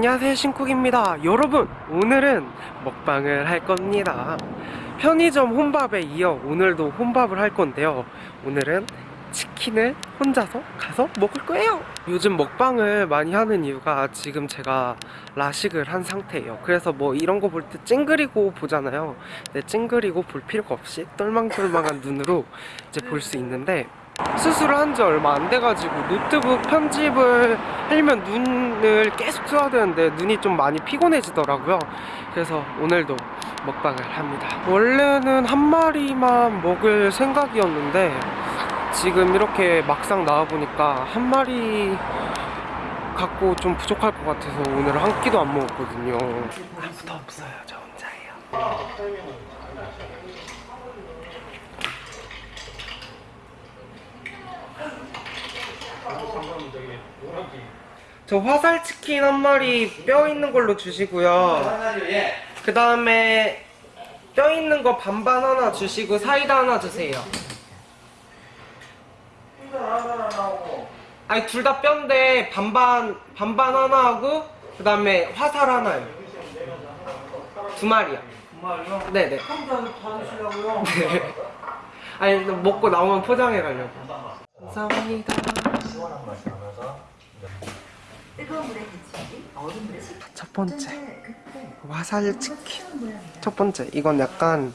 안녕하세요 신쿡입니다. 여러분 오늘은 먹방을 할 겁니다. 편의점 혼밥에 이어 오늘도 혼밥을 할 건데요. 오늘은 치킨을 혼자서 가서 먹을 거예요. 요즘 먹방을 많이 하는 이유가 지금 제가 라식을 한 상태예요. 그래서 뭐 이런 거 볼 때 찡그리고 보잖아요. 근데 찡그리고 볼 필요가 없이 똘망똘망한 눈으로 이제 볼 수 있는데 수술을 한지 얼마 안 돼가지고 노트북 편집을 하려면 눈을 계속 써야 되는데 눈이 좀 많이 피곤해지더라고요. 그래서 오늘도 먹방을 합니다. 원래는 한 마리만 먹을 생각이었는데 지금 이렇게 막상 나와보니까 한 마리 갖고 좀 부족할 것 같아서 오늘 한 끼도 안 먹었거든요. 아무도 없어요 저 혼자예요 저 화살 치킨 한 마리 뼈 있는 걸로 주시고요. 그 다음에 뼈 있는 거 반반 하나 주시고 사이다 하나 주세요. 아니 둘 다 뼈인데 반반 반반 하나 하고 그 다음에 화살 하나요. 두 마리야. 정말요? 네네. 드시려고요? 네. 아니 먹고 나오면 포장해 가려고. 감사합니다. 시원한 맛이 나면서 뜨거운 물에 데치기, 얼음 물에 식히 첫 번째. 화살 치킨. 첫 번째. 이건 약간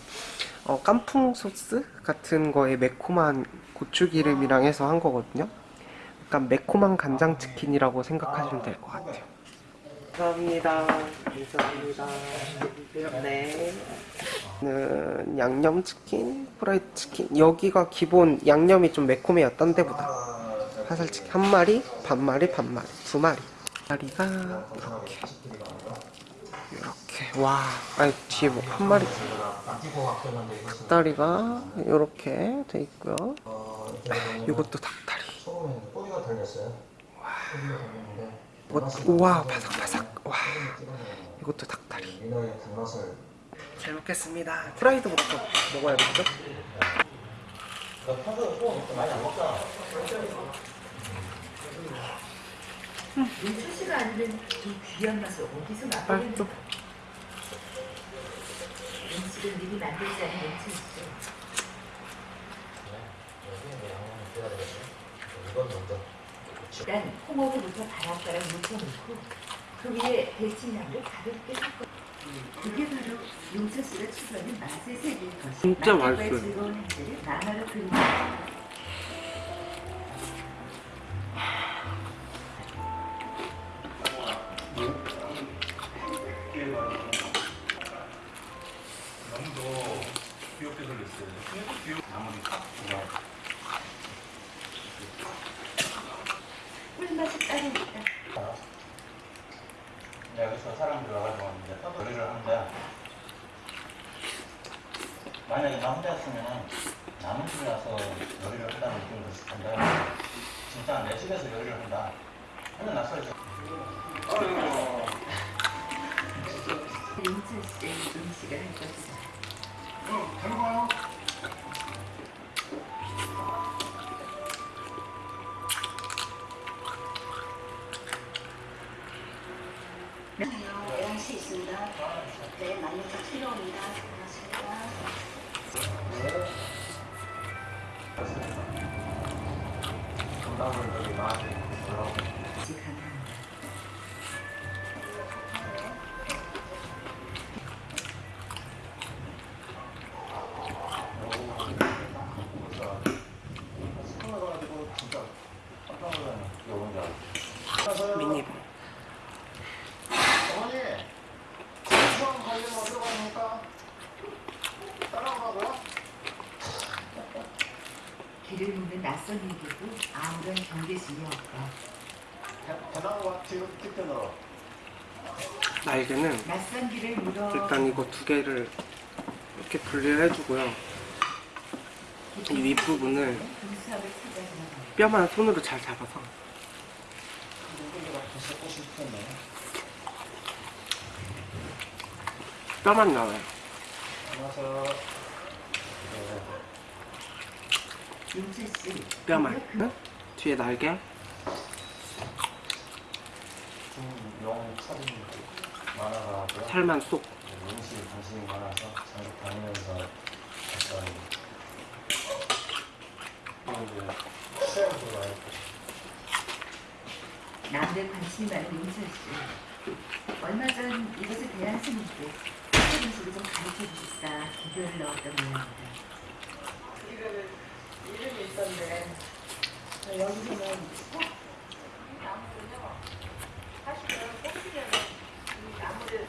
어, 깐풍 소스 같은 거에 매콤한 고추기름이랑 해서 한 거거든요. 약간 매콤한 간장 치킨이라고 생각하시면 될 것 같아요. 감사합니다. 감사합니다. 네. 는 양념치킨, 프라이드 치킨. 여기가 기본 양념이 좀 매콤해요 딴 데보다 화살치킨 한 마리, 반 마리, 반 마리, 두 마리. 마리가 이렇게. 이렇게. 와. 아니 뒤에 뭐 한 마리. 닭다리가 이렇게 돼 있고요. 이것도 닭다리. 이것 우와 바삭바삭. 와. 이것도 닭다리. 잘 먹겠습니다. 프라이드부터 먹어야겠죠? 너 평소에 소금 많이 안 먹잖아. 출시가 안된이 귀한 맛을 어디서 맛보는 음식은 미리 만들지 않은. 이건 먼저 일단 홍어부터 바락바락 묻혀놓고 그 위에 데친양을 가볍게 섞어 그게 바로 용철씨가 추구하는 맛의 세계인 것이 진짜 맛있어요. 즐거운 행태를 만화로 그리는 만약에 나 혼자였으면 남은 집에 와서 요리를 한다는 느낌도 있을 텐데 진짜 내 집에서 요리를 한다 하면 낯설죠 용철씨의 음식을 할 것이다. 영시 있습니다. 네, 많이 필요합니다. 고맙습니다. 시끄러워가 낯선 일이고 아무런 경계심이 없다. 대나무와 뒤로 뜯겨넣어 날개는 낯선 길을 물어 일단 이거 두 개를 이렇게 분리를 해주고요. 이 윗부분을. 뼈만 손으로 잘 잡아서. 뼈만 나와요. 안녕하세요 용철씨 뼈만 응? 뒤에 날개. 살만 쏙. 남들 관심이 많은 용철 씨. 얼마 전 이것에 대한 스님께 새로운 식을 좀 가르쳐 주겠다 기별을 넣었던 모양입니다. 있던데 여기서는 꽃 나무는요 사실은 꽃 피면 이 나무를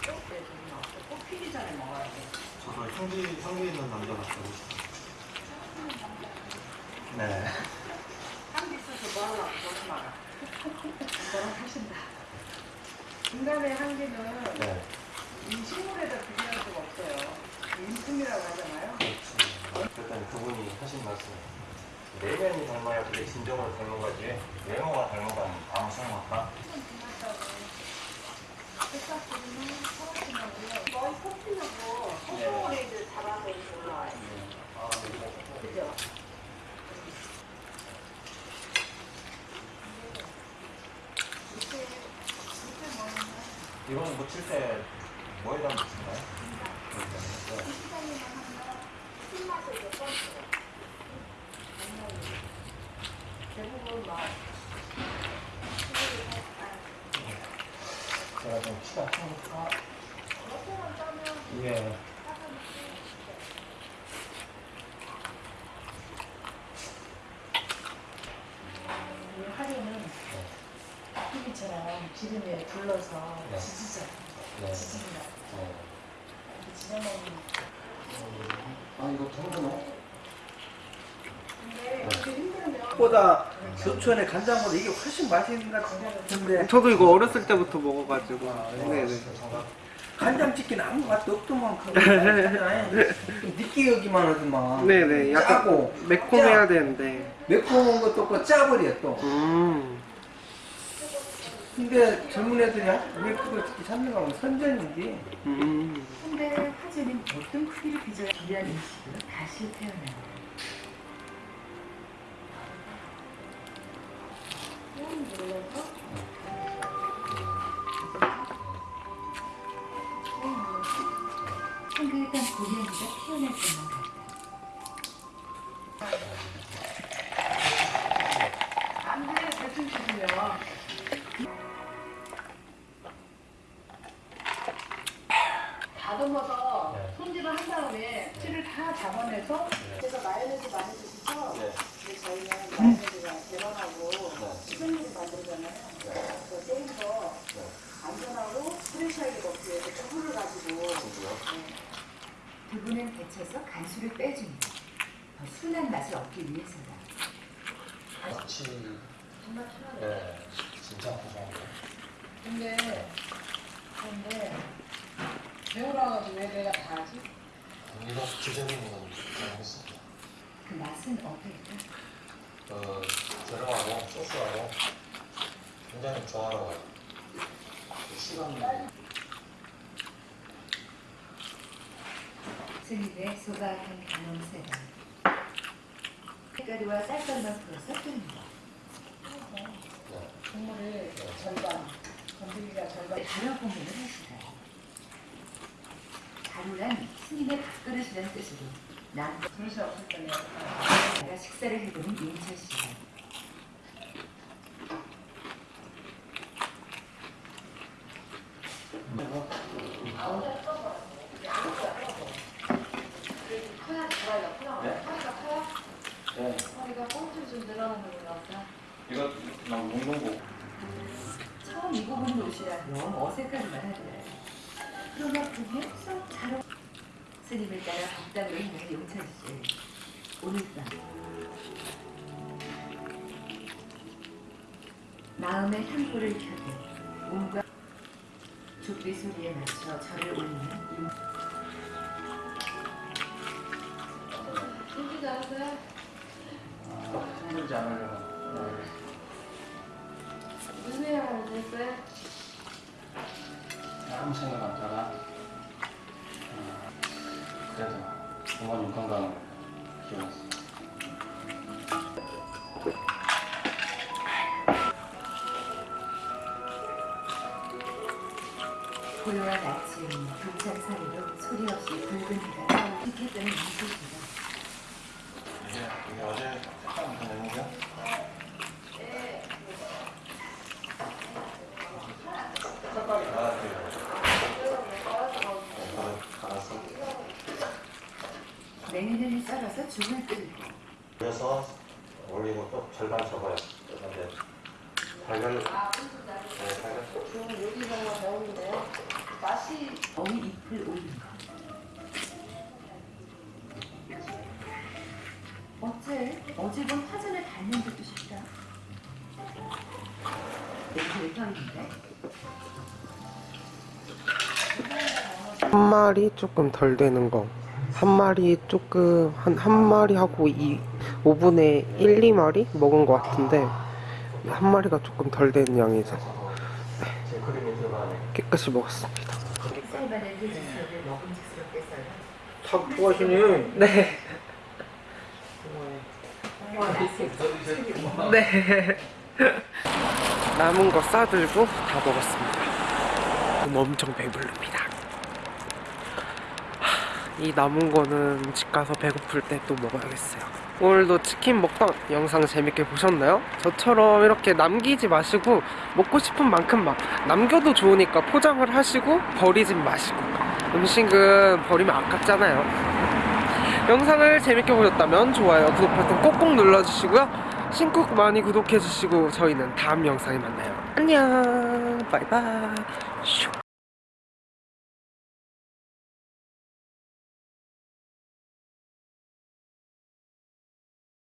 꽃때 좀 없어 꽃 피기 전에 먹어야 돼 저도 형기 형기 있는 남자 같다고 싶어요. 네. 향기 있어서 뭐 하려고 그러지 마라 너랑 하신다 인간의 향기는 네. 이 식물에다 비교할 수가 없어요 인품이라고 하잖아요 그렇죠. 일단 그분이 하신 말씀. 내면이 닮아야 그게 진정으로 닮은 거지. 외모가 닮은 건 아무 꽃피려고 소송원에 이제 자라서 이렇게 올라와요 아, 이거 그죠? 이건 묻힐 때 뭐에다 묻힌가요? 대부분 막 제가 좀 키가 크니까 하루는 TV처럼 기름에 불러서 네. 지지자, 네. 네. 아 이거 힘들면 보다 교촌의 간장보다 이게 훨씬 맛있는 것 같은데 저도 이거 어렸을 때부터 먹어가지고. 아, 네네. 간장치킨 아무 맛도 없더만 좀 여기만 하더만 네네. 약간 짜고 매콤해야 되는데. 매콤한 것도 없고 짜버려 또 음. 근데 젊은 애들이 왜 그걸 특히 찾는 거면 선전인지 음. 근데 화제는 어떤 크기를 빚어야 귀한 음식으로 다시 태어난다. 한그릇한 고양이가 태어날 같다. 다듬어서 네. 손질을 한 다음에 씨를 다 잡아내서 그래서 마요네즈 많이 드시죠? 네. 근데 저희는 마요네즈가 계란하고 네. 수분율이 만들잖아요. 그래서 조금 더 안전하고 프레시하게 먹기 위해서 두부를 가지고 두부는 데쳐서 간수를 빼줍니다. 더 순한 맛을 얻기 위해서다. 같이 정말 편하네요. 네. 진짜 고소한데. 근데 근데 배우라 가지고 왜 내가 다 하지? 기존인 건 잘했습니다. 그 맛은 어떨까? 그 재료하고 소스하고 굉장히 조화로워요. 그 시간 스님의 소박한 간홍새가 색가루와 쌀쌀만 풀어서 끓입니다. 네. 국물이 절반, 건더기가 절반. 가루 공연을 하시다. 가루란 스님의 밥그릇이라는 뜻으로 남 그릇이 없을 때는 가 식사를 해보는 윤철 씨 보면 쏙잘 어울 스님을 따라 밥당으로 향한 용철 씨. 오늘 밤 마음의 향고를 켜고 몸과 족비 소리에 맞춰 절을 올리는 용 힘들지 않으세요? 힘들지 않으려고. 무슨 생각을 했어요? 아무 생각 안 어, 그래서 부모님 건강을 기원했어요. 고요한 아침 교창 사이로 소리 없이 붉은 해가 떠오르겠다는 이곳이다. 이게, 이게 어제 무슨 내용이야? 색깔이 갈았어요. 갈았어. 냉이를 썰어서 죽을 끓이고 그래서 올리고 또 절반 접어요. 근데 달걀, 네, 달걀. 어미 잎을 올린 것. 어째 어제 본 화전을 닮은 듯도 싶다. 한 마리 조금 덜 되는 거. 한 마리 조금 한 한 마리 하고 이 5분의 1, 2마리 먹은 것 같은데 한 마리가 조금 덜 되는 양이죠. 들어가네. 깨끗이 먹었습니다. 참 좋아하시네. 네. 네. 남은 거 싸들고 다 먹었습니다. 엄청 배부릅니다. 하, 이 남은 거는 집 가서 배고플 때 또 먹어야겠어요. 오늘도 치킨 먹방 영상 재밌게 보셨나요? 저처럼 이렇게 남기지 마시고 먹고 싶은 만큼 막 남겨도 좋으니까 포장을 하시고 버리지 마시고 음식은 버리면 아깝잖아요. 영상을 재밌게 보셨다면 좋아요, 구독 버튼 꼭꼭 눌러주시고요. 신곡 많이 구독해주시고 저희는 다음 영상에 만나요. 안녕, 바이바이. 슈.